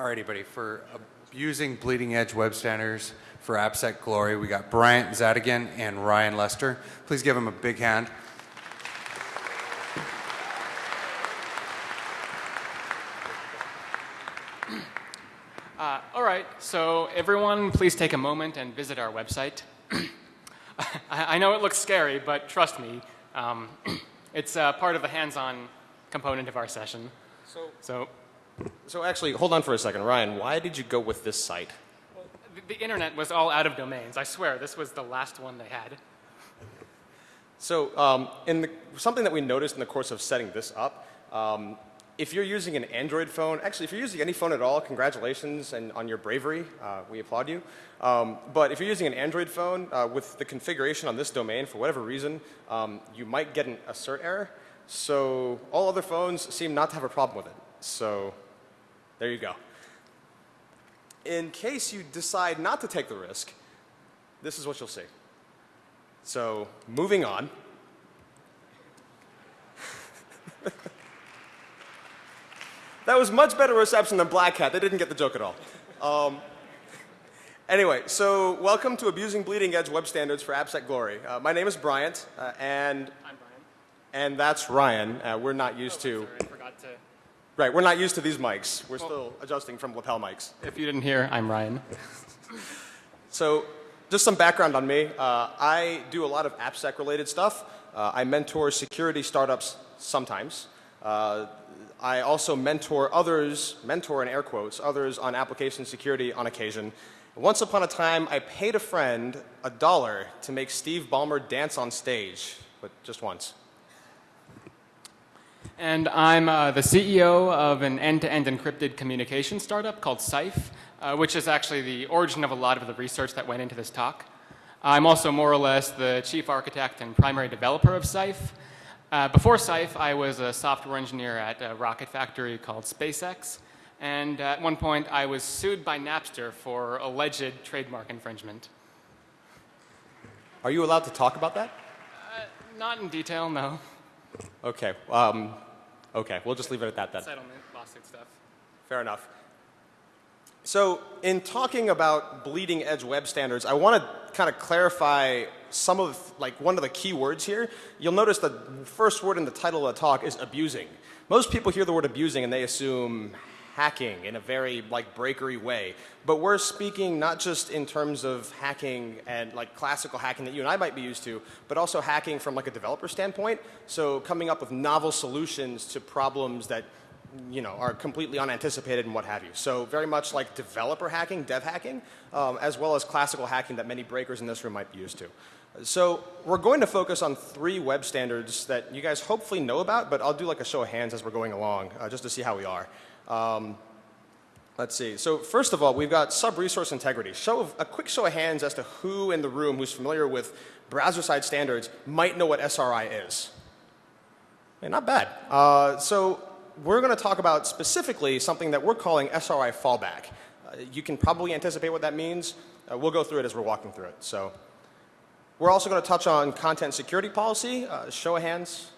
Alrighty, everybody, For abusing bleeding edge web standards for AppSec Glory, we got Bryant Zadegan and Ryan Lester. Please give them a big hand. Uh, all right, so everyone please take a moment and visit our website. I, I, know it looks scary, but trust me, um, it's uh, part of the hands-on component of our session. So, so, so actually, hold on for a second. Ryan, why did you go with this site? Well, the, the internet was all out of domains. I swear, this was the last one they had. So um, in the, something that we noticed in the course of setting this up, um, if you're using an Android phone, actually if you're using any phone at all, congratulations and on your bravery, uh, we applaud you. Um, but if you're using an Android phone uh, with the configuration on this domain, for whatever reason, um, you might get an assert error. So all other phones seem not to have a problem with it. So there you go. In case you decide not to take the risk, this is what you'll see. So moving on. that was much better reception than Black Hat. They didn't get the joke at all. Um, anyway, so welcome to Abusing Bleeding Edge Web Standards for AppSec Glory. Uh, my name is Bryant, uh, and I'm Brian. And that's Ryan. Uh, we're not used oh, to. Sorry, I forgot to. Right, we're not used to these mics. We're well, still adjusting from lapel mics. If you didn't hear, I'm Ryan. so just some background on me. Uh, I do a lot of AppSec related stuff. Uh, I mentor security startups sometimes. Uh, I also mentor others, mentor in air quotes, others on application security on occasion. Once upon a time, I paid a friend a dollar to make Steve Ballmer dance on stage, but just once. And I'm uh, the CEO of an end-to-end -end encrypted communication startup called Cyph uh, which is actually the origin of a lot of the research that went into this talk. I'm also more or less the chief architect and primary developer of Cyph. Uh, before Cyph, I was a software engineer at a rocket factory called SpaceX. And at one point, I was sued by Napster for alleged trademark infringement. Are you allowed to talk about that? Uh, not in detail, no. Okay. Um, okay. We'll just leave it at that then. Settlement, lawsuit stuff. Fair enough. So in talking about bleeding edge web standards, I want to kind of clarify some of, like one of the key words here. You'll notice the first word in the title of the talk is abusing. Most people hear the word abusing and they assume hacking in a very like breakery way. But we're speaking not just in terms of hacking and like classical hacking that you and I might be used to, but also hacking from like a developer standpoint. So coming up with novel solutions to problems that you know, are completely unanticipated and what have you. So very much like developer hacking, dev hacking, um, as well as classical hacking that many breakers in this room might be used to. So we're going to focus on three web standards that you guys hopefully know about, but I'll do like a show of hands as we're going along uh, just to see how we are. Um, let's see. So first of all, we've got sub-resource integrity. Show of, a quick show of hands as to who in the room who's familiar with browser-side standards might know what SRI is. Hey, not bad. Uh, so we're going to talk about specifically something that we're calling SRI fallback. Uh, you can probably anticipate what that means. Uh, we'll go through it as we're walking through it. So we're also going to touch on content security policy. Uh, show of hands.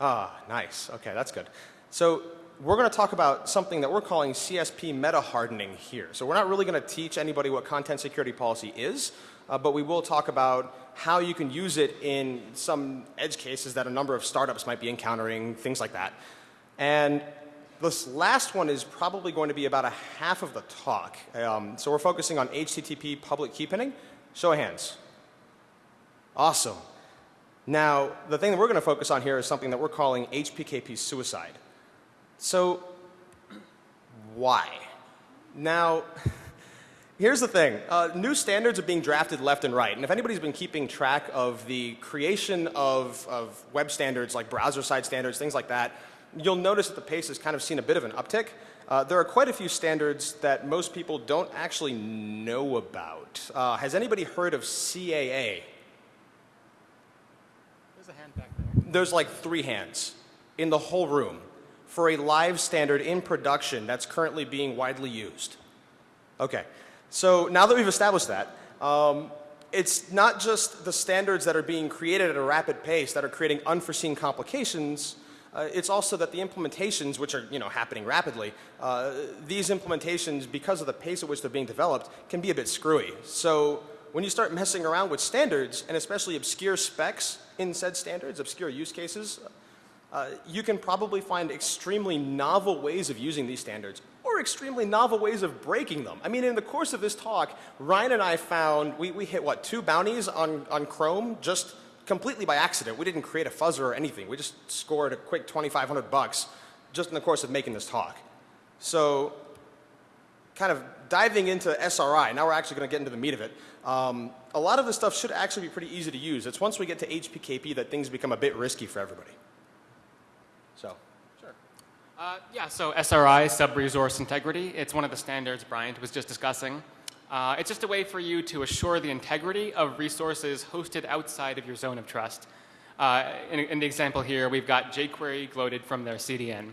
Ah, nice. Okay, that's good. So we're going to talk about something that we're calling CSP meta hardening here. So we're not really going to teach anybody what content security policy is, uh, but we will talk about how you can use it in some edge cases that a number of startups might be encountering, things like that. And this last one is probably going to be about a half of the talk. Um, so we're focusing on HTTP public key pinning. Show of hands. Awesome. Now, the thing that we're going to focus on here is something that we're calling HPKP suicide. So, why? Now, here's the thing. Uh, new standards are being drafted left and right. And if anybody's been keeping track of the creation of, of web standards like browser side standards, things like that, you'll notice that the pace has kind of seen a bit of an uptick. Uh, there are quite a few standards that most people don't actually know about. Uh, has anybody heard of CAA? There's a hand back there. There's like three hands in the whole room for a live standard in production that's currently being widely used. Okay. So now that we've established that, um, it's not just the standards that are being created at a rapid pace that are creating unforeseen complications, Uh, it's also that the implementations, which are you know happening rapidly, uh, these implementations, because of the pace at which they're being developed, can be a bit screwy. So when you start messing around with standards, and especially obscure specs in said standards, obscure use cases, uh, you can probably find extremely novel ways of using these standards or extremely novel ways of breaking them. I mean, in the course of this talk, Ryan and I found, we, we hit what, two bounties on, on Chrome just completely by accident. We didn't create a fuzzer or anything. We just scored a quick 2,500 bucks just in the course of making this talk. So kind of diving into SRI, now we're actually going to get into the meat of it. Um, a lot of this stuff should actually be pretty easy to use. It's once we get to HPKP that things become a bit risky for everybody. So, sure. Uh, yeah, so SRI, sub-resource integrity, it's one of the standards Bryant was just discussing. Uh, it's just a way for you to assure the integrity of resources hosted outside of your zone of trust. Uh, in, in, the example here, we've got jQuery loaded from their CDN.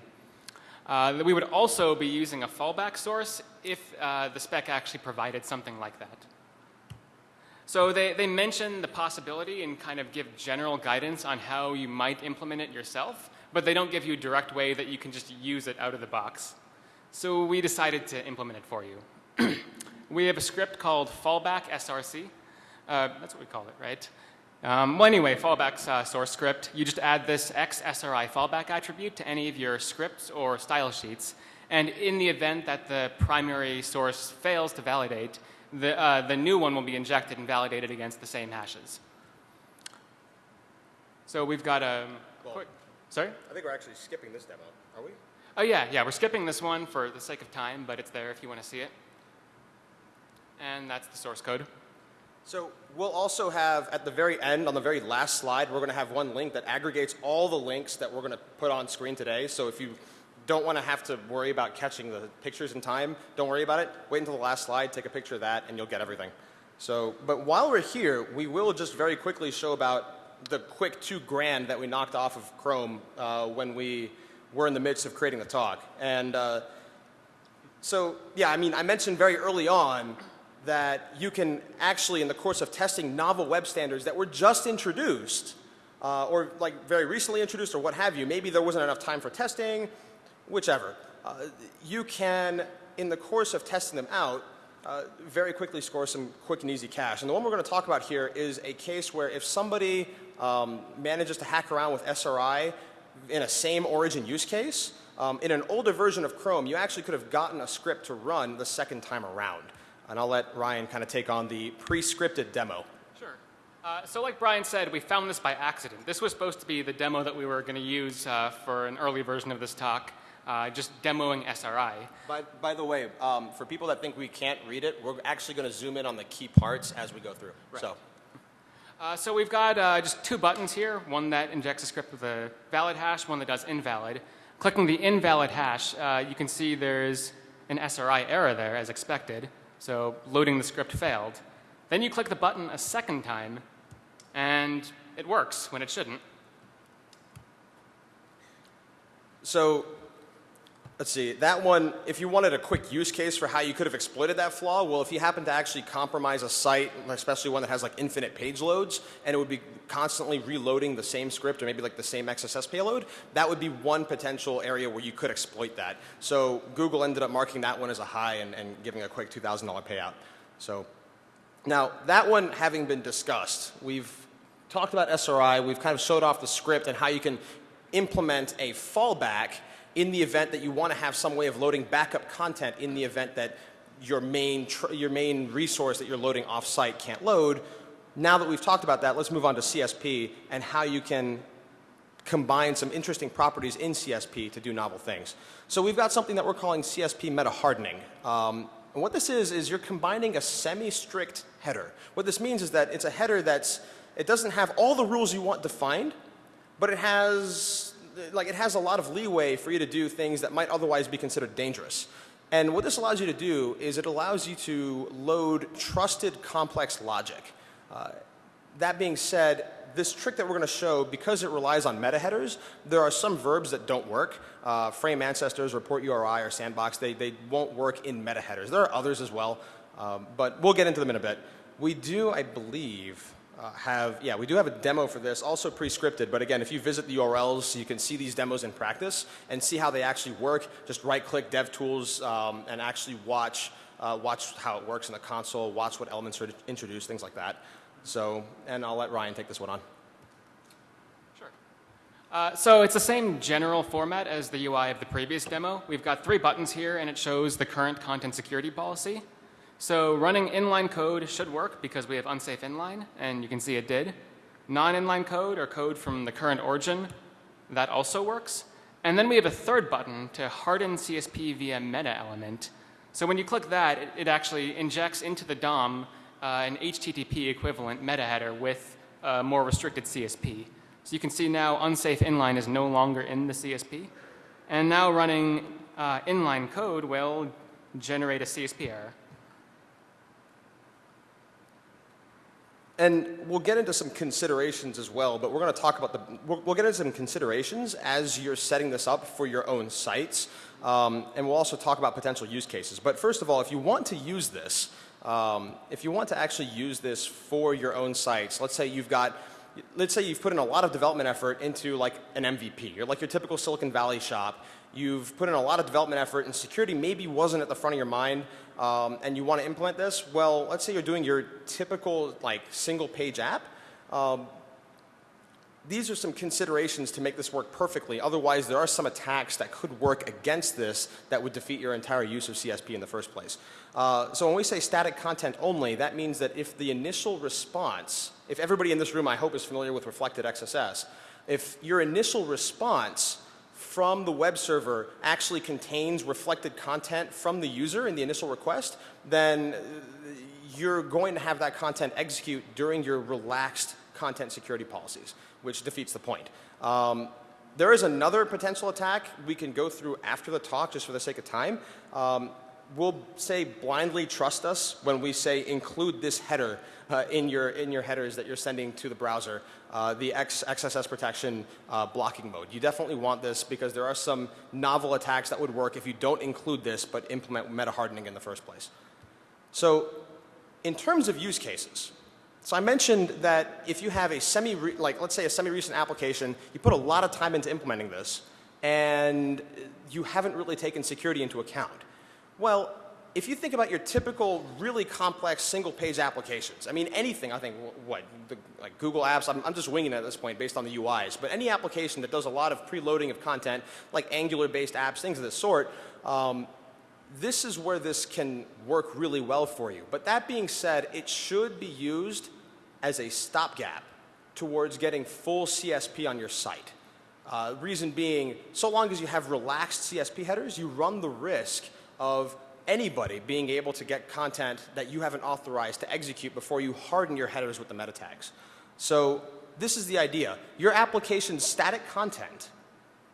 Uh, we would also be using a fallback source if uh, the spec actually provided something like that. So they, they mention the possibility and kind of give general guidance on how you might implement it yourself, but they don't give you a direct way that you can just use it out of the box. So we decided to implement it for you. we have a script called fallback src. Uh, that's what we call it, right? Um, well, anyway, fallback uh, source script. You just add this XSRI fallback attribute to any of your scripts or style sheets. And in the event that the primary source fails to validate, the, uh, the new one will be injected and validated against the same hashes. So we've got a quick, sorry? I think we're actually skipping this demo, are we? Oh yeah, yeah, we're skipping this one for the sake of time, but it's there if you want to see it. And that's the source code. So we'll also have at the very end, on the very last slide, we're going to have one link that aggregates all the links that we're going to put on screen today. So if you don't want to have to worry about catching the pictures in time, don't worry about it. Wait until the last slide, take a picture of that, and you'll get everything. So, but while we're here, we will just very quickly show about the quick two grand that we knocked off of Chrome uh, when we were in the midst of creating the talk. And uh, so, yeah, I mean, I mentioned very early on that you can actually, in the course of testing novel web standards that were just introduced, uh, or like very recently introduced, or what have you, maybe there wasn't enough time for testing, whichever. Uh, you can, in the course of testing them out, uh, very quickly score some quick and easy cash. And the one we're going to talk about here is a case where if somebody um, manages to hack around with SRI in a same origin use case, um, in an older version of Chrome, you actually could have gotten a script to run the second time around. And I'll let Ryan kind of take on the pre-scripted demo. Sure. Uh, so like Brian said, we found this by accident. This was supposed to be the demo that we were going to use uh, for an early version of this talk, uh, just demoing SRI. By, by the way, um, for people that think we can't read it, we're actually going to zoom in on the key parts as we go through. Right. So, Uh, so we've got uh, just two buttons here, one that injects a script with a valid hash, one that does invalid. Clicking the invalid hash, uh, you can see there's an SRI error there as expected. So loading the script failed. Then you click the button a second time, and it works when it shouldn't. so let's see. That one, if you wanted a quick use case for how you could have exploited that flaw, well, if you happen to actually compromise a site, especially one that has like infinite page loads, and it would be constantly reloading the same script or maybe like the same XSS payload, that would be one potential area where you could exploit that. So Google ended up marking that one as a high and, and giving a quick $2,000 payout. So now that one having been discussed, we've talked about SRI, we've kind of showed off the script and how you can implement a fallback in the event that you want to have some way of loading backup content in the event that your main, your main resource that you're loading off-site can't load. Now that we've talked about that, let's move on to CSP and how you can combine some interesting properties in CSP to do novel things. So we've got something that we're calling CSP meta hardening. Um, and what this is, is you're combining a semi-strict header. What this means is that it's a header that's, it doesn't have all the rules you want defined, but it has like it has a lot of leeway for you to do things that might otherwise be considered dangerous. And what this allows you to do is it allows you to load trusted complex logic. Uh, that being said, this trick that we're going to show, because it relies on meta headers, there are some verbs that don't work. Uh, frame ancestors, report URI, or sandbox, they, they won't work in meta headers. There are others as well, um, but we'll get into them in a bit. We do, I believe, uh, have, yeah, we do have a demo for this, also pre-scripted, but again, if you visit the URLs, you can see these demos in practice and see how they actually work. Just right-click DevTools um, and actually watch, uh, watch how it works in the console, watch what elements are introduced, things like that. So, and I'll let Ryan take this one on. Sure. Uh, so it's the same general format as the UI of the previous demo. We've got three buttons here, and it shows the current content security policy. So running inline code should work because we have unsafe inline, and you can see it did. Non-inline code or code from the current origin, that also works. And then we have a third button to harden CSP via meta element. So when you click that, it, it actually injects into the DOM uh, an HTTP equivalent meta header with a more restricted CSP. So you can see now unsafe inline is no longer in the CSP. And now running uh, inline code will generate a CSP error. And we'll get into some considerations as well, but we're going to talk about the, we'll, we'll, get into some considerations as you're setting this up for your own sites. Um, and we'll also talk about potential use cases. But first of all, if you want to use this, um, if you want to actually use this for your own sites, let's say you've got, let's say you've put in a lot of development effort into like an MVP. You're like your typical Silicon Valley shop. You've put in a lot of development effort and security maybe wasn't at the front of your mind um, and you want to implement this, well, let's say you're doing your typical like single page app. Um, these are some considerations to make this work perfectly. Otherwise, there are some attacks that could work against this that would defeat your entire use of CSP in the first place. Uh, so when we say static content only, that means that if the initial response, if everybody in this room I hope is familiar with reflected XSS, if your initial response from the web server actually contains reflected content from the user in the initial request, then you're going to have that content execute during your relaxed content security policies, which defeats the point. Um, there is another potential attack we can go through after the talk just for the sake of time. Um, we'll say blindly trust us when we say include this header uh, in, your, in your headers that you're sending to the browser uh, the X, XSS protection uh, blocking mode. You definitely want this because there are some novel attacks that would work if you don't include this but implement meta hardening in the first place. So in terms of use cases, so I mentioned that if you have a semi, like let's say a semi-recent application, you put a lot of time into implementing this and you haven't really taken security into account. Well, if you think about your typical really complex single page applications, I mean anything, I think, what, the, like Google Apps, I'm, I'm, just winging it at this point based on the UIs, but any application that does a lot of preloading of content, like Angular based apps, things of this sort, um, this is where this can work really well for you. But that being said, it should be used as a stopgap towards getting full CSP on your site. Uh, reason being, so long as you have relaxed CSP headers, you run the risk of anybody being able to get content that you haven't authorized to execute before you harden your headers with the meta tags. So this is the idea. Your application's static content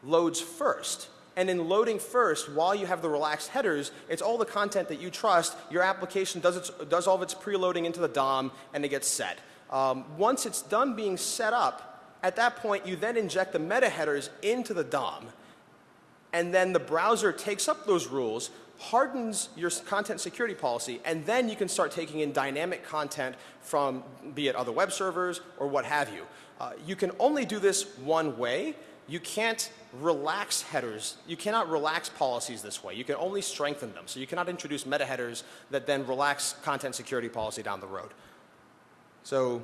loads first. And in loading first, while you have the relaxed headers, it's all the content that you trust. Your application does, its, does all of its preloading into the DOM and it gets set. Um, once it's done being set up, at that point you then inject the meta headers into the DOM. And then the browser takes up those rules, hardens your content security policy, and then you can start taking in dynamic content from be it other web servers or what have you. Uh, you can only do this one way. You can't relax headers. You cannot relax policies this way. You can only strengthen them. So you cannot introduce meta headers that then relax content security policy down the road. So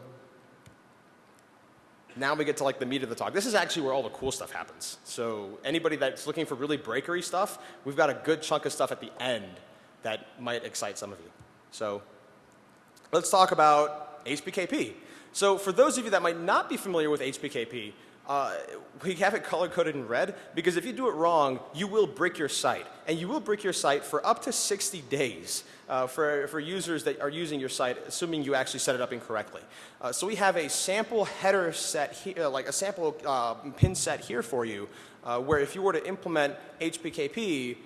now we get to like the meat of the talk. This is actually where all the cool stuff happens. So anybody that's looking for really breakery stuff, we've got a good chunk of stuff at the end that might excite some of you. So let's talk about HPKP. So for those of you that might not be familiar with HPKP, uh, we have it color coded in red because if you do it wrong, you will brick your site. And you will brick your site for up to 60 days uh, for, for users that are using your site, assuming you actually set it up incorrectly. Uh, so we have a sample header set here, uh, like a sample uh, pin set here for you, uh, where if you were to implement HPKP,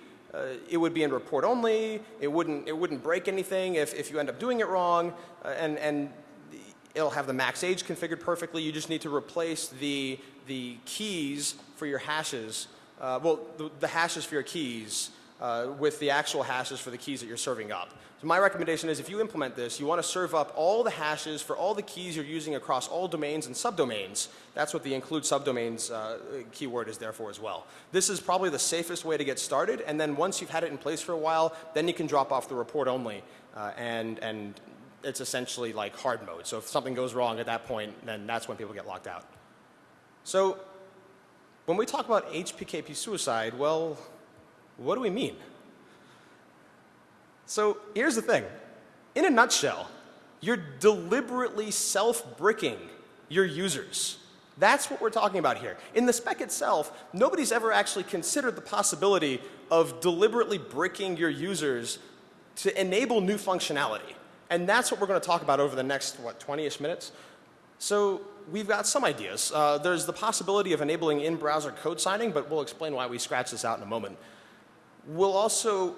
it would be in report only, it wouldn't, it wouldn't break anything if, if you end up doing it wrong, and, and it'll have the max age configured perfectly. You just need to replace the the keys for your hashes, uh, well, the, the, hashes for your keys uh, with the actual hashes for the keys that you're serving up. So my recommendation is if you implement this, you want to serve up all the hashes for all the keys you're using across all domains and subdomains. That's what the include subdomains uh, keyword is there for as well. This is probably the safest way to get started, and then once you've had it in place for a while, then you can drop off the report only, uh, and, and it's essentially like hard mode. So if something goes wrong at that point, then that's when people get locked out. So when we talk about HPKP suicide, well, what do we mean? So here's the thing. In a nutshell, you're deliberately self-bricking your users. That's what we're talking about here. In the spec itself, nobody's ever actually considered the possibility of deliberately bricking your users to enable new functionality. And that's what we're going to talk about over the next, what, 20-ish minutes? So we've got some ideas. Uh, there's the possibility of enabling in-browser code signing, but we'll explain why we scratch this out in a moment. We'll also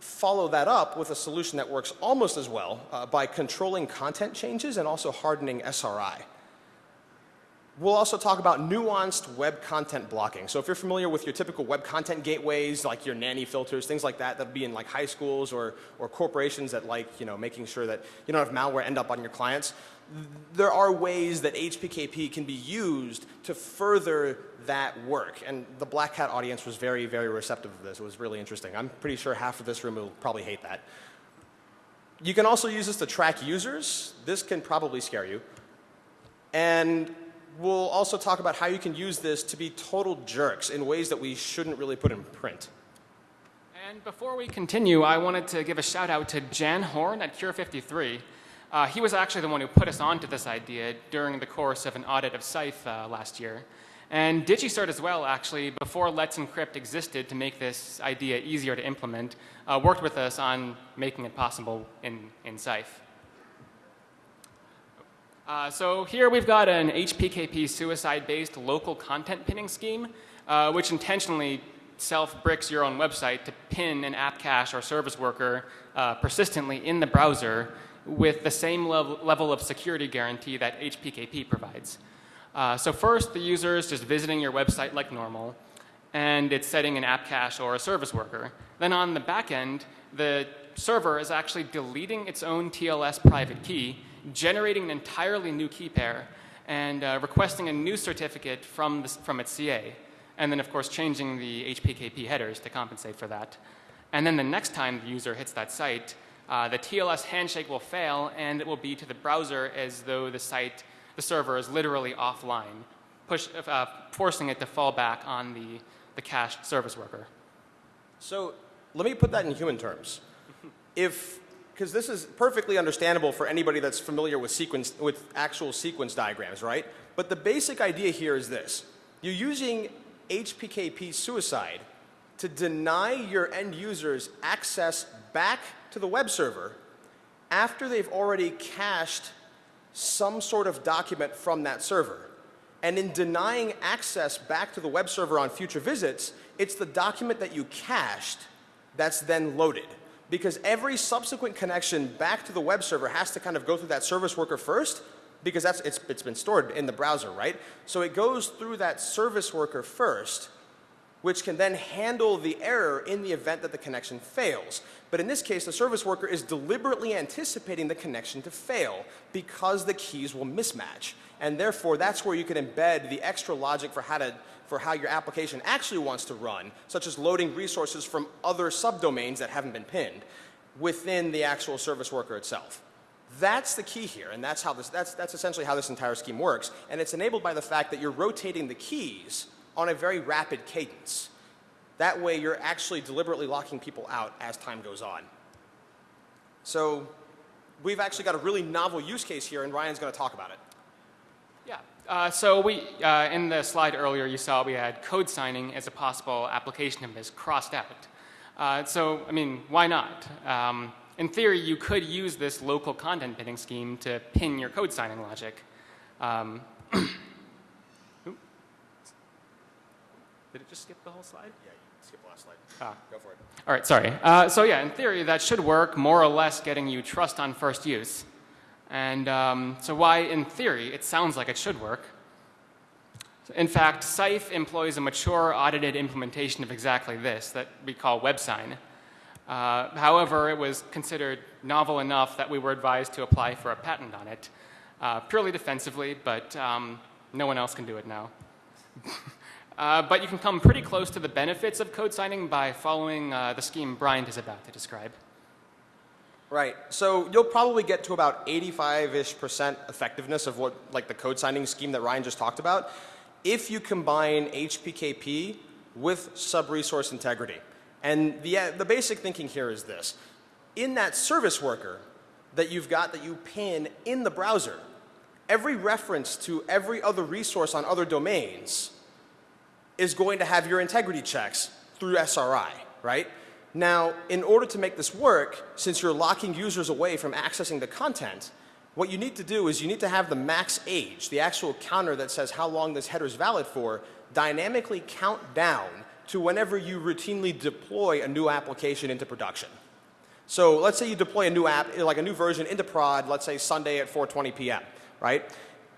follow that up with a solution that works almost as well uh, by controlling content changes and also hardening SRI. We'll also talk about nuanced web content blocking. So if you're familiar with your typical web content gateways, like your nanny filters, things like that, that'd be in like high schools or, or corporations that like, you know, making sure that you don't have malware end up on your clients. There are ways that HPKP can be used to further that work. And the Black Hat audience was very, very receptive to this. It was really interesting. I'm pretty sure half of this room will probably hate that. You can also use this to track users. This can probably scare you. And we'll also talk about how you can use this to be total jerks in ways that we shouldn't really put in print. And before we continue, I wanted to give a shout out to Jan Horn at Cure53. Uh, he was actually the one who put us onto this idea during the course of an audit of Cyph uh, last year. And DigiCert as well, actually, before Let's Encrypt existed to make this idea easier to implement, uh, worked with us on making it possible in, in Cyph. Uh, so here we've got an HPKP suicide-based local content pinning scheme, uh, which intentionally self-bricks your own website to pin an app cache or service worker uh, persistently in the browser with the same level, level of security guarantee that HPKP provides. Uh, so first, the user is just visiting your website like normal, and it's setting an app cache or a service worker. Then on the back end, the server is actually deleting its own TLS private key generating an entirely new key pair and uh, requesting a new certificate from, the, from its CA. And then, of course, changing the HPKP headers to compensate for that. And then the next time the user hits that site, uh, the TLS handshake will fail and it will be to the browser as though the site, the server is literally offline, push, uh, forcing it to fall back on the, the cached service worker. So let me put that in human terms. If because this is perfectly understandable for anybody that's familiar with sequence with actual sequence diagrams, right? But the basic idea here is this. You're using HPKP suicide to deny your end users access back to the web server after they've already cached some sort of document from that server. And in denying access back to the web server on future visits, it's the document that you cached that's then loaded because every subsequent connection back to the web server has to kind of go through that service worker first because that's, it's, it's been stored in the browser, right? So it goes through that service worker first, which can then handle the error in the event that the connection fails. But in this case, the service worker is deliberately anticipating the connection to fail because the keys will mismatch. And therefore, that's where you can embed the extra logic for how to for how your application actually wants to run, such as loading resources from other subdomains that haven't been pinned within the actual service worker itself. That's the key here, and that's, how this, that's, that's essentially how this entire scheme works. And it's enabled by the fact that you're rotating the keys on a very rapid cadence. That way, you're actually deliberately locking people out as time goes on. So we've actually got a really novel use case here, and Ryan's going to talk about it. Uh, so we, uh, in the slide earlier, you saw we had code signing as a possible application of this crossed out. Uh, so, I mean, why not? Um, in theory, you could use this local content pinning scheme to pin your code signing logic. Um, Did it just skip the whole slide? Yeah, you skip the last slide. Ah. Go for it. All right, sorry. Uh, so yeah, in theory, that should work more or less getting you trust on first use. And um, so why, in theory, it sounds like it should work. In fact, Cyph employs a mature, audited implementation of exactly this that we call WebSign. Uh, however, it was considered novel enough that we were advised to apply for a patent on it, uh, purely defensively, but um, no one else can do it now. uh, but you can come pretty close to the benefits of code signing by following uh, the scheme Bryant is about to describe. Right. So you'll probably get to about 85-ish percent effectiveness of what, like the code signing scheme that Ryan just talked about, if you combine HPKP with sub-resource integrity. And the, uh, the basic thinking here is this. In that service worker that you've got that you pin in the browser, every reference to every other resource on other domains is going to have your integrity checks through SRI, right? Now, in order to make this work, since you're locking users away from accessing the content, what you need to do is you need to have the max age, the actual counter that says how long this header is valid for, dynamically count down to whenever you routinely deploy a new application into production. So let's say you deploy a new app, like a new version into prod, let's say Sunday at 4.20 p.m., right?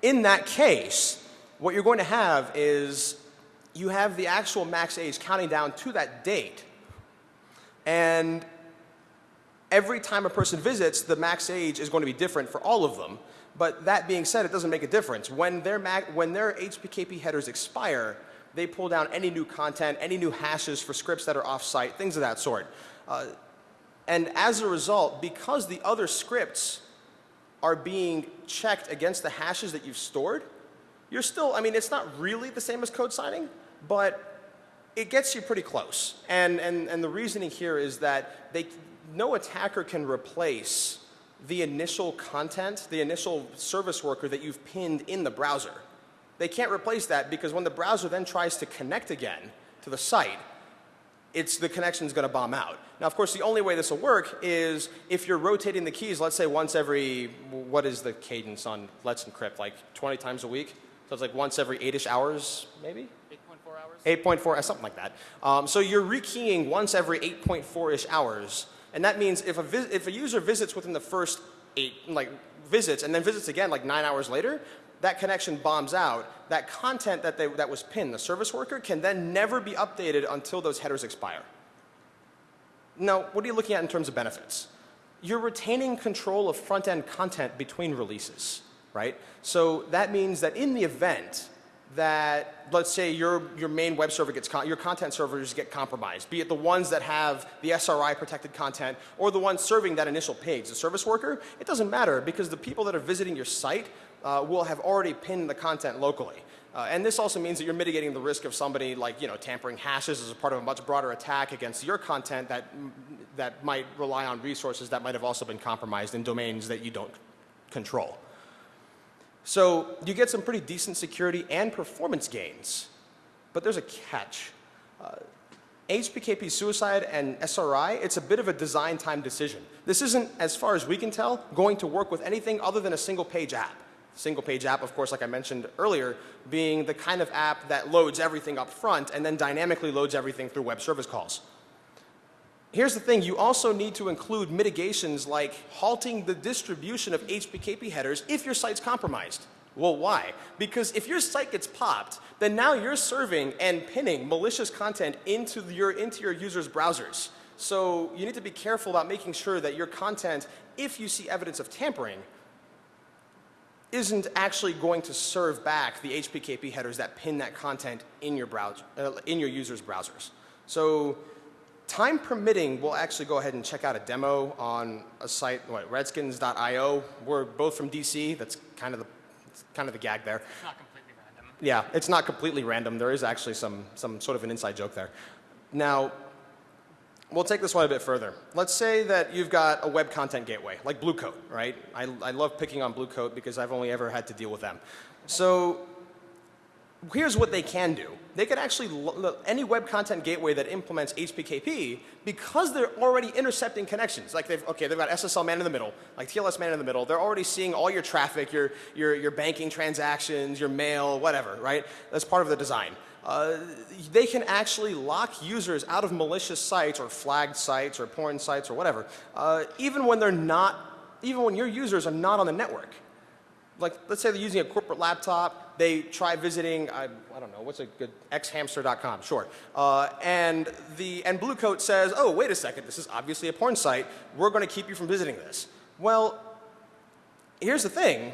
In that case, what you're going to have is you have the actual max age counting down to that date and every time a person visits, the max age is going to be different for all of them. But that being said, it doesn't make a difference. When their, when their HPKP headers expire, they pull down any new content, any new hashes for scripts that are off-site, things of that sort. Uh, and as a result, because the other scripts are being checked against the hashes that you've stored, you're still, I mean, it's not really the same as code signing, but it gets you pretty close. And, and, and the reasoning here is that they, no attacker can replace the initial content, the initial service worker that you've pinned in the browser. They can't replace that because when the browser then tries to connect again to the site, it's the connection's going to bomb out. Now, of course, the only way this will work is if you're rotating the keys, let's say once every, what is the cadence on Let's Encrypt, like 20 times a week? So it's like once every eight-ish hours, maybe? 8.4, uh, something like that. Um, so you're rekeying once every 8.4-ish hours. And that means if a, if a user visits within the first eight, like visits and then visits again like nine hours later, that connection bombs out. That content that, they, that was pinned, the service worker, can then never be updated until those headers expire. Now, what are you looking at in terms of benefits? You're retaining control of front-end content between releases, right? So that means that in the event that let's say your, your main web server gets, your content servers get compromised, be it the ones that have the SRI protected content or the ones serving that initial page, the service worker, it doesn't matter because the people that are visiting your site uh, will have already pinned the content locally. Uh, and this also means that you're mitigating the risk of somebody like, you know, tampering hashes as a part of a much broader attack against your content that, that might rely on resources that might have also been compromised in domains that you don't control. So you get some pretty decent security and performance gains, but there's a catch. Uh, HPKP suicide and SRI, it's a bit of a design time decision. This isn't, as far as we can tell, going to work with anything other than a single page app. Single page app, of course, like I mentioned earlier, being the kind of app that loads everything up front and then dynamically loads everything through web service calls. Here's the thing, you also need to include mitigations like halting the distribution of HPKP headers if your site's compromised. Well, why? Because if your site gets popped, then now you're serving and pinning malicious content into your, into your users' browsers. So you need to be careful about making sure that your content, if you see evidence of tampering, isn't actually going to serve back the HPKP headers that pin that content in your browser, uh, in your users' browsers. So time permitting, we'll actually go ahead and check out a demo on a site, what, redskins.io. We're both from DC. That's kind of the, kind of the gag there. It's not completely random. Yeah, it's not completely random. There is actually some, some sort of an inside joke there. Now, we'll take this one a bit further. Let's say that you've got a web content gateway, like Blue Coat, right? I, I love picking on Blue Coat because I've only ever had to deal with them. So here's what they can do. They could actually, any web content gateway that implements HPKP, because they're already intercepting connections, like they've, okay, they've got SSL man in the middle, like TLS man in the middle, they're already seeing all your traffic, your, your, your banking transactions, your mail, whatever, right? That's part of the design. Uh, they can actually lock users out of malicious sites or flagged sites or porn sites or whatever, uh, even when they're not, even when your users are not on the network like, let's say they're using a corporate laptop. They try visiting, I, I don't know, what's a good, xhamster.com, sure. Uh, and, the, and Blue Coat says, oh, wait a second, this is obviously a porn site. We're going to keep you from visiting this. Well, here's the thing.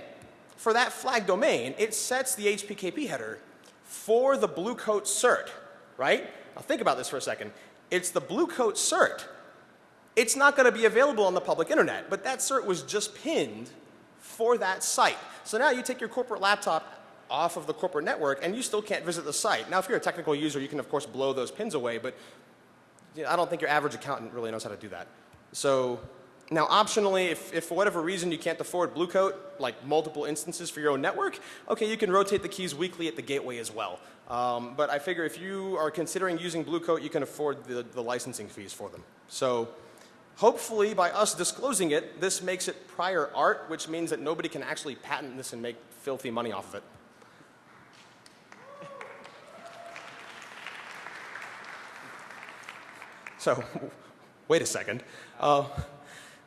For that flag domain, it sets the HPKP header for the Blue Coat cert, right? Now think about this for a second. It's the Blue Coat cert. It's not going to be available on the public internet, but that cert was just pinned for that site. So now you take your corporate laptop off of the corporate network and you still can't visit the site. Now if you're a technical user, you can of course blow those pins away, but you know, I don't think your average accountant really knows how to do that. So now optionally, if, if for whatever reason you can't afford Blue Coat, like multiple instances for your own network, okay, you can rotate the keys weekly at the gateway as well. Um, but I figure if you are considering using Blue Coat, you can afford the, the licensing fees for them. So hopefully by us disclosing it, this makes it prior art, which means that nobody can actually patent this and make filthy money off of it. So, wait a second. Uh,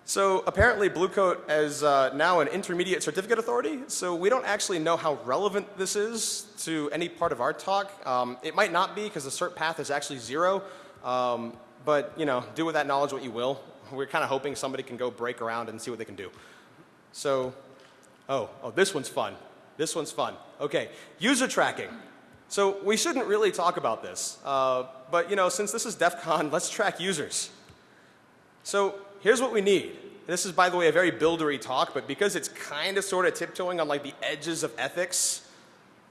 so apparently Blue Coat is uh, now an intermediate certificate authority, so we don't actually know how relevant this is to any part of our talk. Um, it might not be because the cert path is actually zero, um, but you know, do with that knowledge what you will. We're kind of hoping somebody can go break around and see what they can do. So, oh, oh, this one's fun. This one's fun. Okay, user tracking. So we shouldn't really talk about this, uh, but you know, since this is DEF CON, let's track users. So here's what we need. This is, by the way, a very buildery talk, but because it's kind of sort of tiptoeing on like the edges of ethics,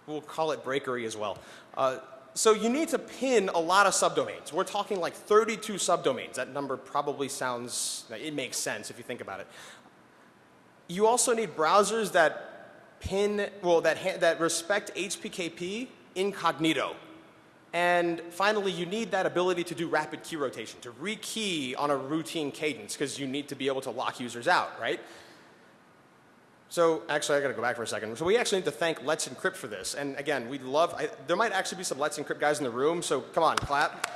we'll call it breakery as well. Uh, so you need to pin a lot of subdomains. We're talking like 32 subdomains. That number probably sounds, it makes sense if you think about it. You also need browsers that pin, well, that, that respect HPKP incognito. And finally, you need that ability to do rapid key rotation, to rekey on a routine cadence, because you need to be able to lock users out, right? So actually, I got to go back for a second. So we actually need to thank Let's Encrypt for this. And again, we'd love, I, there might actually be some Let's Encrypt guys in the room, so come on, clap.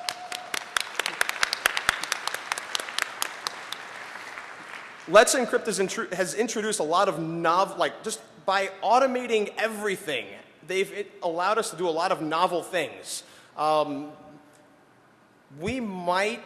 Let's Encrypt has, intru has introduced a lot of novel, like just by automating everything, they've allowed us to do a lot of novel things. Um, we might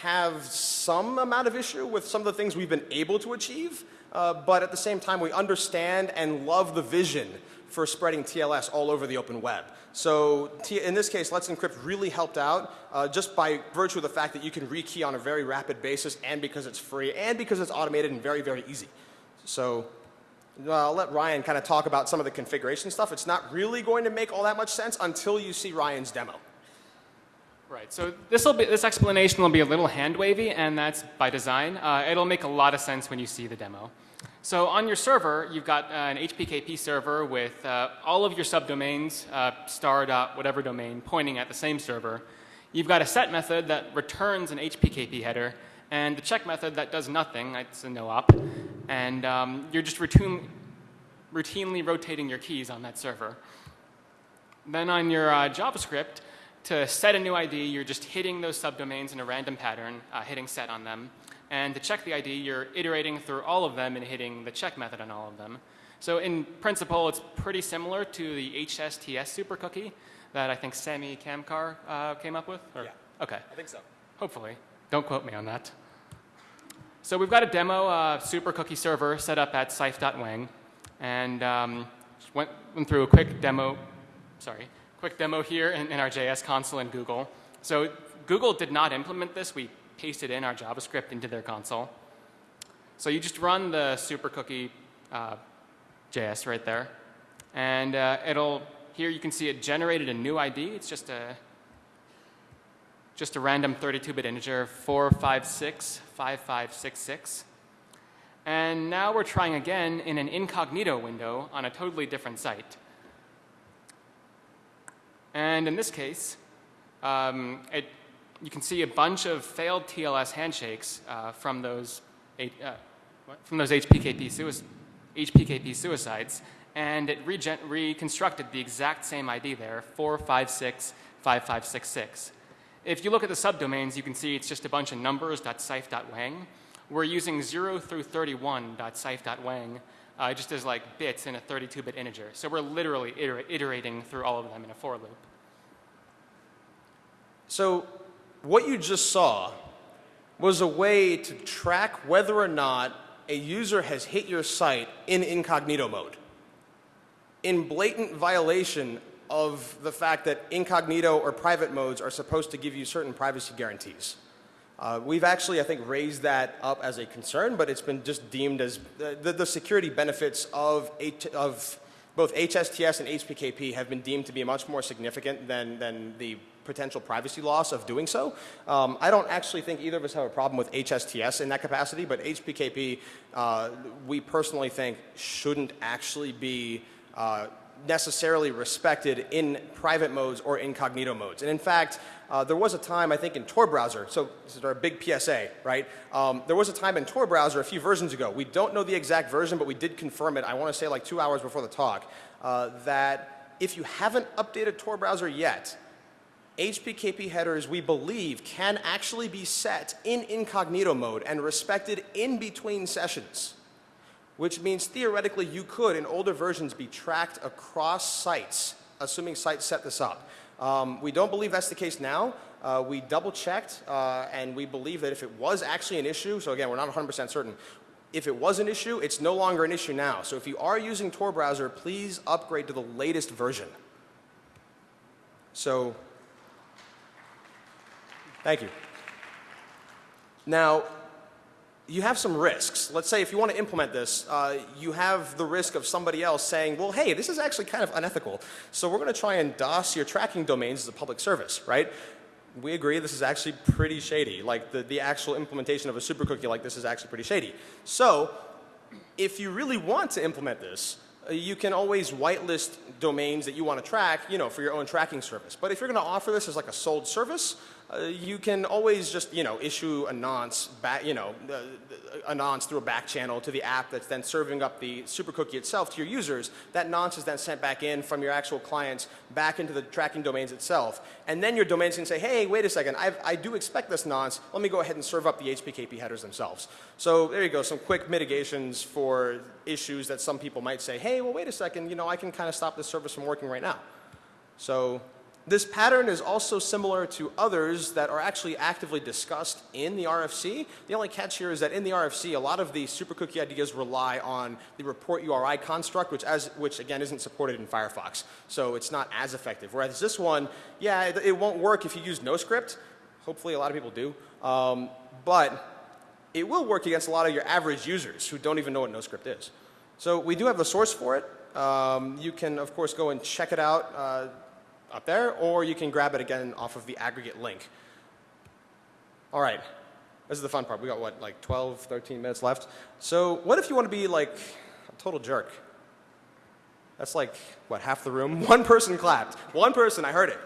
have some amount of issue with some of the things we've been able to achieve, uh, but at the same time we understand and love the vision for spreading TLS all over the open web. So in this case, Let's Encrypt really helped out uh, just by virtue of the fact that you can rekey on a very rapid basis and because it's free and because it's automated and very, very easy. So uh, I'll let Ryan kind of talk about some of the configuration stuff. It's not really going to make all that much sense until you see Ryan's demo. Right. So this will be this explanation will be a little hand wavy, and that's by design. Uh, it'll make a lot of sense when you see the demo. So on your server, you've got uh, an HPKP server with uh, all of your subdomains, uh, star dot whatever domain, pointing at the same server. You've got a set method that returns an HPKP header, and the check method that does nothing. It's a no op and um, you're just routine, routinely rotating your keys on that server. Then on your uh, JavaScript, to set a new ID, you're just hitting those subdomains in a random pattern, uh, hitting set on them. And to check the ID, you're iterating through all of them and hitting the check method on all of them. So in principle, it's pretty similar to the HSTS super cookie that I think Samy Kamkar uh, came up with? Or? Yeah. Okay. I think so. Hopefully. Don't quote me on that. So we've got a demo uh, super cookie server set up at Cyph.wang, and um, went, went, through a quick demo, sorry, quick demo here in, in, our JS console in Google. So Google did not implement this. We pasted in our JavaScript into their console. So you just run the super cookie uh, JS right there, and uh, it'll, here you can see it generated a new ID. It's just a just a random 32-bit integer, 4565566. And now we're trying again in an incognito window on a totally different site. And in this case, um, it, you can see a bunch of failed TLS handshakes uh, from those uh, from those HPKP, sui HPKP suicides, and it reconstructed the exact same ID there, 4565566. If you look at the subdomains, you can see it's just a bunch of numbers .cyph.wang. We're using 0 through 31 .cyph.wang uh, just as like bits in a 32-bit integer. So we're literally iter- iterating through all of them in a for loop. So what you just saw was a way to track whether or not a user has hit your site in incognito mode. In blatant violation of the fact that incognito or private modes are supposed to give you certain privacy guarantees. Uh, we've actually, I think, raised that up as a concern, but it's been just deemed as the, the, the security benefits of, H, of both HSTS and HPKP have been deemed to be much more significant than, than the potential privacy loss of doing so. Um, I don't actually think either of us have a problem with HSTS in that capacity, but HPKP, uh, we personally think shouldn't actually be uh, necessarily respected in private modes or incognito modes. And in fact, uh, there was a time, I think, in Tor browser, so this is our big PSA, right? Um, there was a time in Tor browser a few versions ago, we don't know the exact version, but we did confirm it, I want to say like two hours before the talk, uh, that if you haven't updated Tor browser yet, HPKP headers, we believe, can actually be set in incognito mode and respected in between sessions which means theoretically you could, in older versions, be tracked across sites, assuming sites set this up. Um, we don't believe that's the case now. Uh, we double checked, uh, and we believe that if it was actually an issue, so again, we're not 100% certain, if it was an issue, it's no longer an issue now. So if you are using Tor browser, please upgrade to the latest version. So, thank you. Now, you have some risks. Let's say if you want to implement this, uh, you have the risk of somebody else saying, well, hey, this is actually kind of unethical. So we're going to try and DOS your tracking domains as a public service, right? We agree this is actually pretty shady. Like the, the actual implementation of a super cookie like this is actually pretty shady. So if you really want to implement this, uh, you can always whitelist domains that you want to track, you know, for your own tracking service. But if you're going to offer this as like a sold service, uh, you can always just, you know, issue a nonce back, you know, uh, a nonce through a back channel to the app that's then serving up the super cookie itself to your users. That nonce is then sent back in from your actual clients back into the tracking domains itself. And then your domains can say, hey, wait a second, I've, I do expect this nonce. Let me go ahead and serve up the HPKP headers themselves. So there you go, some quick mitigations for issues that some people might say, hey, well, wait a second, you know, I can kind of stop this service from working right now. So this pattern is also similar to others that are actually actively discussed in the RFC. The only catch here is that in the RFC, a lot of the super cookie ideas rely on the report URI construct, which, as, which again isn't supported in Firefox. So it's not as effective. Whereas this one, yeah, it, it won't work if you use NoScript. Hopefully a lot of people do. Um, but it will work against a lot of your average users who don't even know what NoScript is. So we do have the source for it. Um, you can, of course, go and check it out. Uh, up there, or you can grab it again off of the aggregate link. All right, this is the fun part. We got what, like 12, 13 minutes left. So what if you want to be like a total jerk? That's like, what, half the room? One person clapped. One person, I heard it.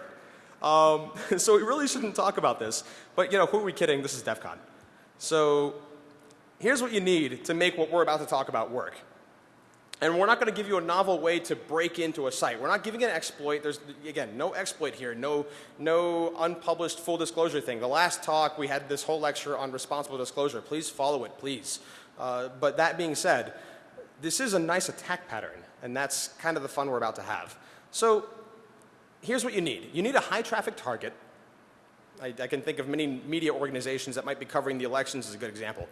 Um, so we really shouldn't talk about this. But you know, who are we kidding? This is DEF CON. So here's what you need to make what we're about to talk about work. And we're not going to give you a novel way to break into a site. We're not giving an exploit. There's, again, no exploit here, no, no unpublished full disclosure thing. The last talk, we had this whole lecture on responsible disclosure. Please follow it, please. Uh, but that being said, this is a nice attack pattern, and that's kind of the fun we're about to have. So here's what you need. You need a high traffic target. I, I can think of many media organizations that might be covering the elections as a good example.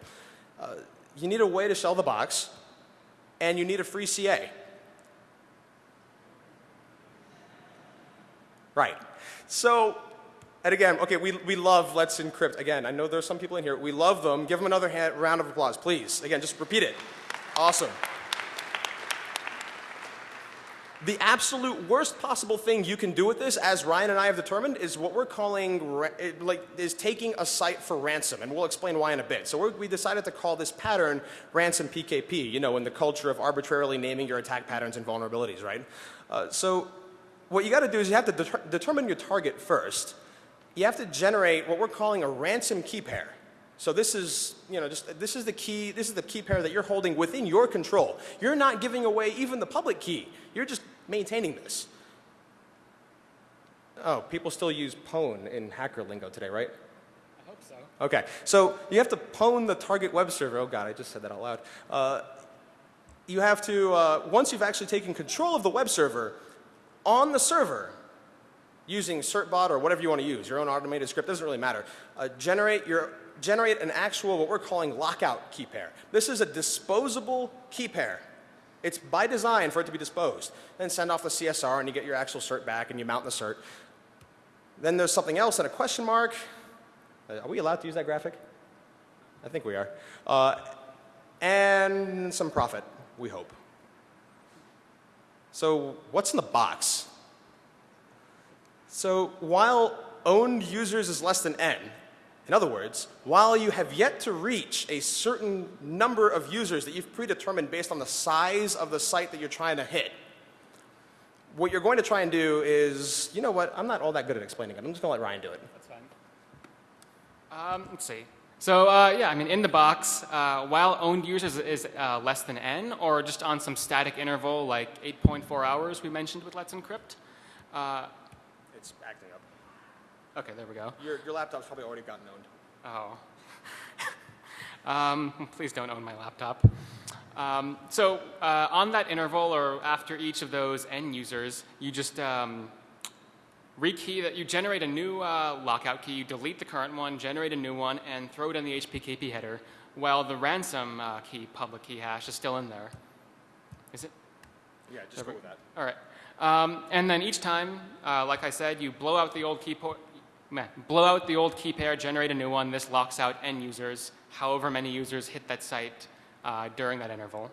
Uh, you need a way to sell the box and you need a free CA. Right. So, and again, okay, we, we love Let's Encrypt. Again, I know there's some people in here. We love them. Give them another hand, round of applause, please. Again, just repeat it. Awesome. The absolute worst possible thing you can do with this, as Ryan and I have determined, is what we're calling, like, is taking a site for ransom, and we'll explain why in a bit. So we decided to call this pattern ransom PKP, you know, in the culture of arbitrarily naming your attack patterns and vulnerabilities, right? Uh, so what you got to do is you have to de determine your target first. You have to generate what we're calling a ransom key pair. So this is, you know, just this is the key, this is the key pair that you're holding within your control. You're not giving away even the public key. You're just maintaining this. Oh, people still use pwn in hacker lingo today, right? I hope so. Okay, so you have to pwn the target web server. Oh God, I just said that out loud. Uh, you have to, uh, once you've actually taken control of the web server, on the server, using certbot or whatever you want to use, your own automated script, doesn't really matter, uh, generate, your, generate an actual, what we're calling lockout key pair. This is a disposable key pair. It's by design for it to be disposed. Then send off the CSR and you get your actual cert back and you mount the cert. Then there's something else and a question mark. Uh, Are we allowed to use that graphic? I think we are. Uh, and some profit, we hope. So what's in the box? So while owned users is less than n, in other words, while you have yet to reach a certain number of users that you've predetermined based on the size of the site that you're trying to hit, what you're going to try and do is, you know what, I'm not all that good at explaining it. I'm just going to let Ryan do it. That's fine. Um, let's see. So uh, yeah, I mean, in the box, uh, while owned users is uh, less than n, or just on some static interval like 8.4 hours we mentioned with Let's Encrypt. Uh, It's acting up. Okay, there we go. Your, your laptop's probably already gotten owned. Oh. um, please don't own my laptop. Um, so uh, on that interval, or after each of those n users, you just um, rekey that you generate a new uh, lockout key, you delete the current one, generate a new one, and throw it in the HPKP header, while the ransom uh, key, public key hash, is still in there. Is it? Yeah, just go with that. All right. Um, and then each time, uh, like I said, you blow out the old key po- meh, blow out the old key pair, generate a new one. This locks out n users, however many users hit that site uh, during that interval.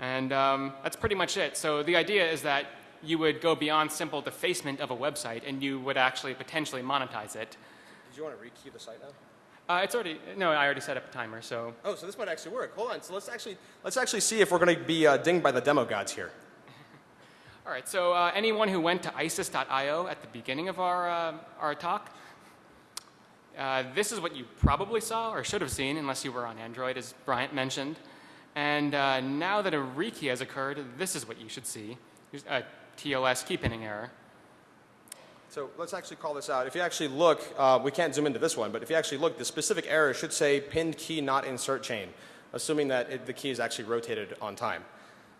And um, that's pretty much it. So the idea is that you would go beyond simple defacement of a website, and you would actually potentially monetize it. Did you want to rekey the site now? Uh, it's already no, I already set up a timer, so Oh, so this might actually work. Hold on. So let's actually let's actually see if we're going to be uh, dinged by the demo gods here. All right, so uh, anyone who went to isis.io at the beginning of our, uh, our talk, uh, this is what you probably saw or should have seen unless you were on Android, as Bryant mentioned. And uh, now that a rekey has occurred, this is what you should see, a TLS key pinning error. So let's actually call this out. If you actually look, uh, we can't zoom into this one, but if you actually look, the specific error should say pinned key not insert chain, assuming that it, the key is actually rotated on time.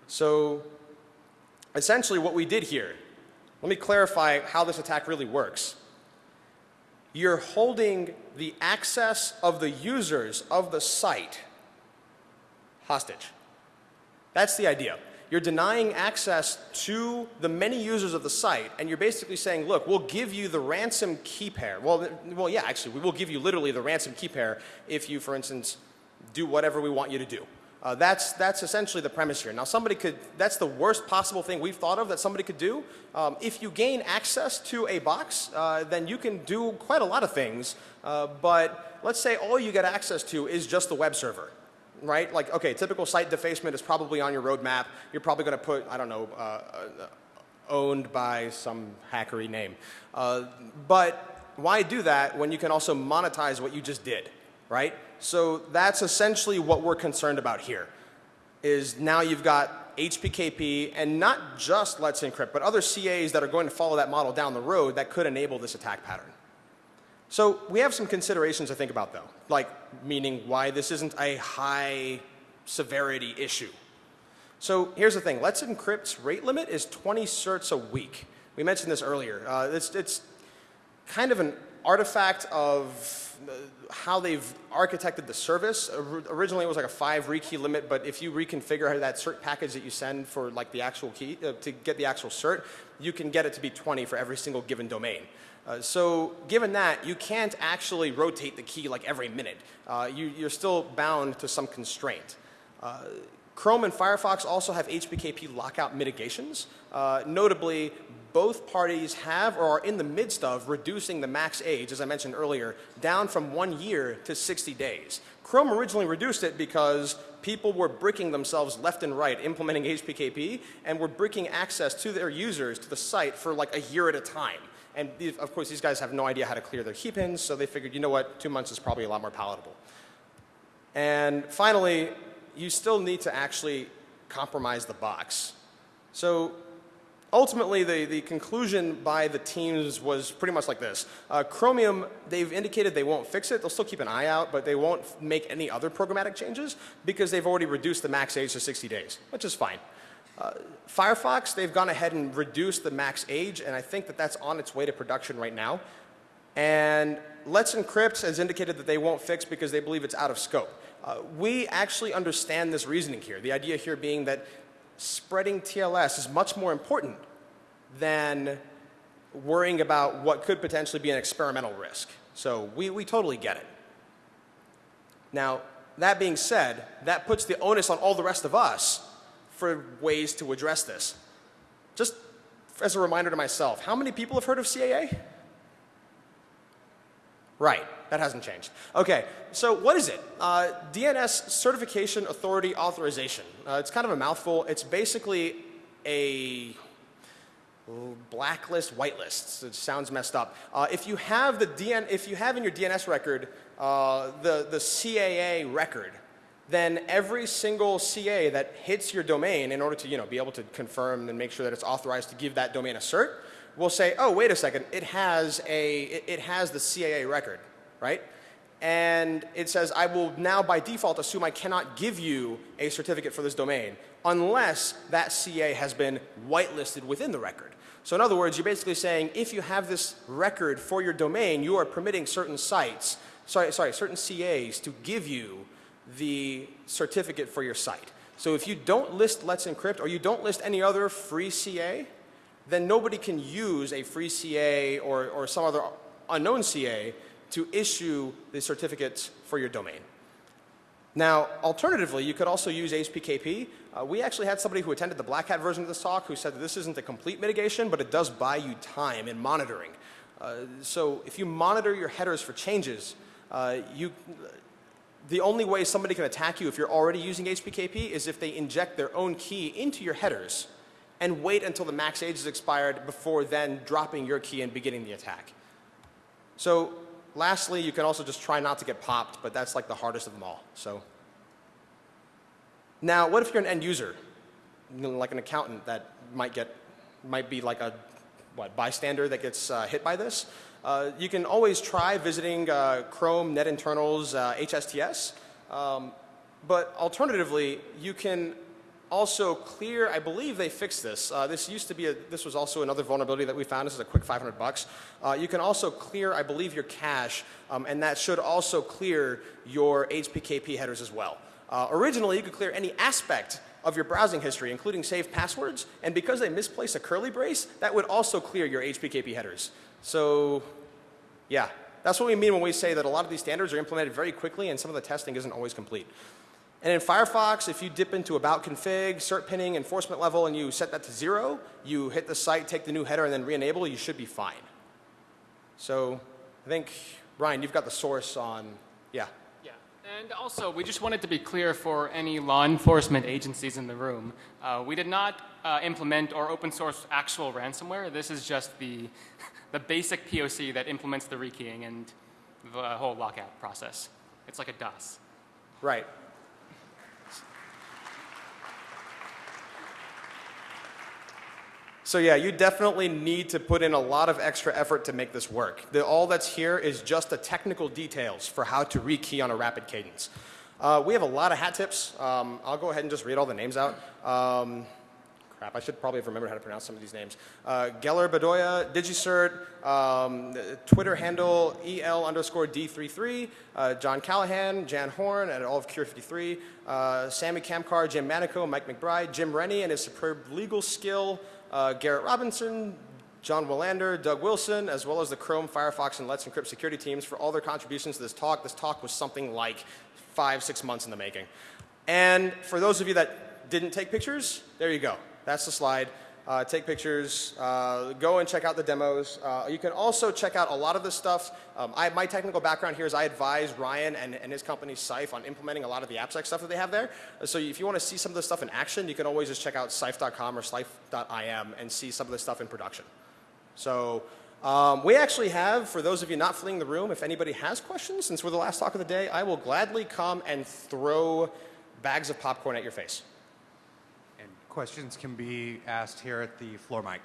So essentially what we did here, let me clarify how this attack really works. You're holding the access of the users of the site hostage. That's the idea. You're denying access to the many users of the site, and you're basically saying, look, we'll give you the ransom key pair. Well, well, yeah, actually, we will give you literally the ransom key pair if you, for instance, do whatever we want you to do. Uh, that's, that's essentially the premise here. Now, somebody could, that's the worst possible thing we've thought of that somebody could do. Um, if you gain access to a box, uh, then you can do quite a lot of things. Uh, but let's say all you get access to is just the web server right? Like, okay, typical site defacement is probably on your roadmap. You're probably going to put, I don't know, uh, uh, owned by some hackery name. Uh, but why do that when you can also monetize what you just did, right? So that's essentially what we're concerned about here. Is now you've got HPKP and not just Let's Encrypt, but other CAs that are going to follow that model down the road that could enable this attack pattern. So we have some considerations to think about though, like meaning why this isn't a high severity issue. So here's the thing, Let's Encrypt's rate limit is 20 certs a week. We mentioned this earlier. Uh, it's, it's kind of an artifact of uh, how they've architected the service. Originally it was like a five rekey limit, but if you reconfigure that cert package that you send for like the actual key, uh, to get the actual cert, you can get it to be 20 for every single given domain. Uh, so given that, you can't actually rotate the key like every minute. Uh, you, you're still bound to some constraint. Chrome and Firefox also have HPKP lockout mitigations. Uh, notably, both parties have or are in the midst of reducing the max age, as I mentioned earlier, down from one year to 60 days. Chrome originally reduced it because people were bricking themselves left and right implementing HPKP and were bricking access to their users to the site for like a year at a time. And these, of course, these guys have no idea how to clear their key pins, so they figured, you know what, two months is probably a lot more palatable. And finally, you still need to actually compromise the box. So ultimately, the, the conclusion by the teams was pretty much like this. Uh, Chromium, they've indicated they won't fix it. They'll still keep an eye out, but they won't make any other programmatic changes because they've already reduced the max age to 60 days, which is fine. Uh, Firefox, they've gone ahead and reduced the max age, and I think that that's on its way to production right now. And Let's Encrypt has indicated that they won't fix because they believe it's out of scope. Uh, we actually understand this reasoning here. The idea here being that spreading TLS is much more important than worrying about what could potentially be an experimental risk. So we, we totally get it. Now, that being said, that puts the onus on all the rest of us for ways to address this. Just as a reminder to myself, how many people have heard of CAA? Right, that hasn't changed. Okay, so what is it? Uh, DNS Certification Authority Authorization. Uh, it's kind of a mouthful. It's basically a blacklist, whitelist. It sounds messed up. Uh, if you have the DN, if you have in your DNS record uh, the the CAA record, then every single CA that hits your domain in order to you know be able to confirm and make sure that it's authorized to give that domain a cert will say, oh wait a second, it has a it, it has the CAA record, right? And it says, I will now by default assume I cannot give you a certificate for this domain unless that CA has been whitelisted within the record. So in other words, you're basically saying if you have this record for your domain, you are permitting certain sites, sorry, sorry, certain CAs to give you the certificate for your site. So if you don't list Let's Encrypt or you don't list any other free CA, then nobody can use a free CA or, or some other unknown CA to issue the certificates for your domain. Now, alternatively, you could also use HPKP. Uh, we actually had somebody who attended the Black Hat version of this talk who said that this isn't a complete mitigation, but it does buy you time in monitoring. Uh, so if you monitor your headers for changes, uh, you, the only way somebody can attack you if you're already using HPKP is if they inject their own key into your headers and wait until the max age is expired before then dropping your key and beginning the attack. So lastly, you can also just try not to get popped, but that's like the hardest of them all. So now, what if you're an end user, like an accountant that might get, might be like a what bystander that gets uh, hit by this? Uh, you can always try visiting uh, Chrome Net Internals HSTS, uh, um, but alternatively, you can also clear, I believe they fixed this. Uh, this used to be, a, this was also another vulnerability that we found. This is a quick 500 bucks. Uh, you can also clear, I believe, your cache, um, and that should also clear your HPKP headers as well. Uh, originally, you could clear any aspect of your browsing history, including saved passwords, and because they misplaced a curly brace, that would also clear your HPKP headers. So, yeah, that's what we mean when we say that a lot of these standards are implemented very quickly and some of the testing isn't always complete. And in Firefox, if you dip into about config, cert pinning, enforcement level, and you set that to zero, you hit the site, take the new header, and then re-enable, you should be fine. So I think, Ryan, you've got the source on, yeah. Yeah, and also we just wanted to be clear for any law enforcement agencies in the room. Uh, we did not uh, implement or open source actual ransomware. This is just the, the basic POC that implements the rekeying and the whole lockout process. It's like a DOS. Right. So yeah, you definitely need to put in a lot of extra effort to make this work. The, all that's here is just the technical details for how to rekey on a rapid cadence. Uh, we have a lot of hat tips. Um, I'll go ahead and just read all the names out. Um, crap, I should probably have remembered how to pronounce some of these names. Uh, Geller Bedoya, Digicert, um, Twitter handle EL underscore D33, uh, John Callahan, Jan Horn, and all of Cure53, uh, Sammy Kamkar, Jim Manico, Mike McBride, Jim Rennie and his superb legal skill, uh, Garrett Robinson, John Willander, Doug Wilson, as well as the Chrome, Firefox, and Let's Encrypt security teams for all their contributions to this talk. This talk was something like five, six months in the making. And for those of you that didn't take pictures, there you go. That's the slide uh, take pictures, uh, go and check out the demos. Uh, you can also check out a lot of this stuff. Um, I, my technical background here is I advise Ryan and, and his company Sife on implementing a lot of the AppSec stuff that they have there. So if you want to see some of this stuff in action, you can always just check out sife.com or sife.im and see some of this stuff in production. So um, we actually have, for those of you not fleeing the room, if anybody has questions, since we're the last talk of the day, I will gladly come and throw bags of popcorn at your face. Questions can be asked here at the floor mic.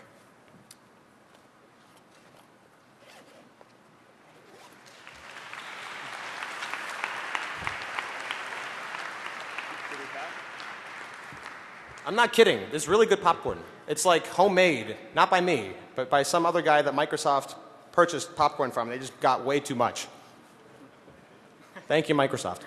I'm not kidding. This is really good popcorn. It's like homemade, not by me, but by some other guy that Microsoft purchased popcorn from. They just got way too much. Thank you, Microsoft.